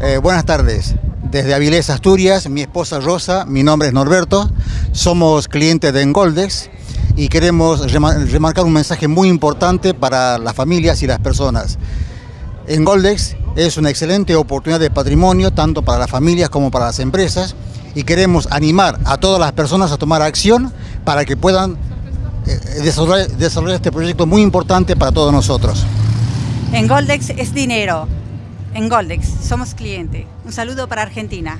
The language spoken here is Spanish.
Eh, buenas tardes. Desde Avilés, Asturias, mi esposa Rosa, mi nombre es Norberto, somos clientes de Engoldex y queremos remarcar un mensaje muy importante para las familias y las personas. Engoldex es una excelente oportunidad de patrimonio tanto para las familias como para las empresas y queremos animar a todas las personas a tomar acción para que puedan eh, desarrollar, desarrollar este proyecto muy importante para todos nosotros. En Goldex es dinero. En Goldex somos cliente. Un saludo para Argentina.